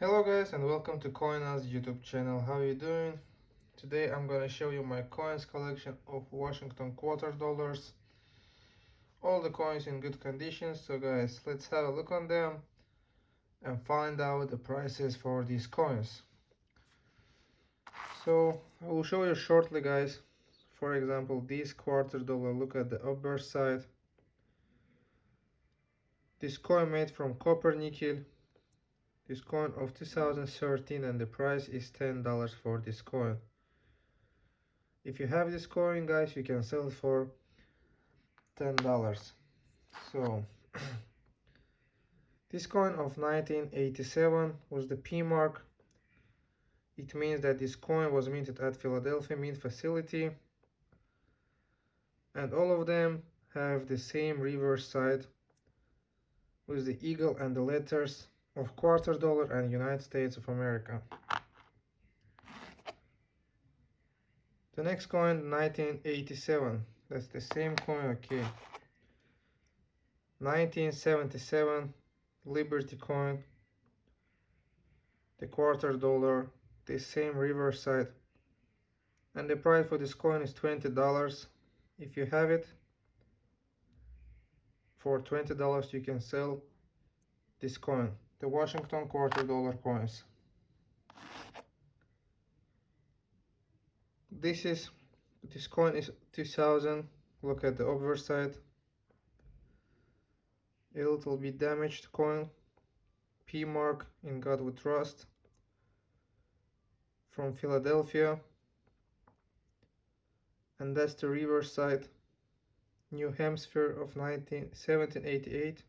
Hello guys and welcome to Coinaz YouTube channel. How are you doing? Today I'm gonna show you my coins collection of Washington quarter dollars. All the coins in good condition. So guys, let's have a look on them and find out the prices for these coins. So I will show you shortly guys. For example, this quarter dollar, look at the upper side. This coin made from copper nickel this coin of 2013 and the price is $10 for this coin. If you have this coin guys you can sell it for $10 so this coin of 1987 was the P mark. It means that this coin was minted at Philadelphia Mint facility. And all of them have the same reverse side with the eagle and the letters of quarter dollar and United States of America. The next coin 1987 that's the same coin okay. 1977 Liberty coin. The quarter dollar the same reverse side and the price for this coin is $20 if you have it for $20 you can sell this coin the Washington quarter dollar coins. This is this coin is 2000. Look at the upper side. A little bit damaged coin. P mark in God We Trust from Philadelphia. And that's the reverse side. New Hampshire of 19, 1788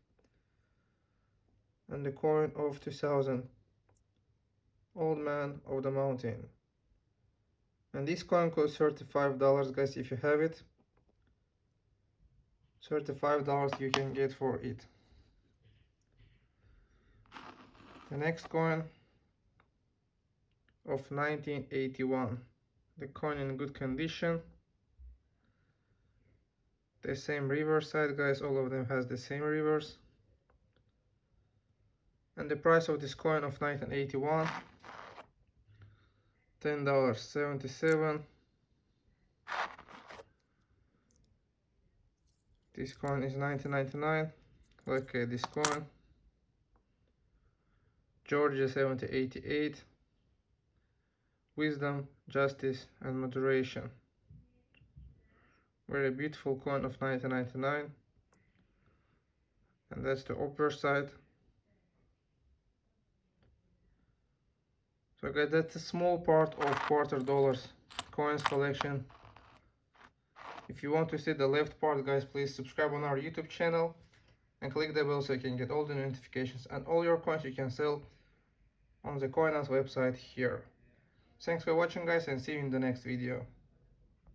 and the coin of 2000 old man of the mountain. And this coin costs 35 dollars guys if you have it. 35 dollars you can get for it. The next coin of 1981 the coin in good condition. The same reverse side guys all of them has the same reverse and the price of this coin of 1981 ten dollars 77 this coin is 1999 okay this coin. Georgia 7088 wisdom justice and moderation. Very beautiful coin of 1999 and that's the upper side Guys, that's a small part of quarter dollars coins collection. If you want to see the left part, guys, please subscribe on our YouTube channel and click the bell so you can get all the notifications and all your coins you can sell on the Coinaz website here. Thanks for watching guys and see you in the next video.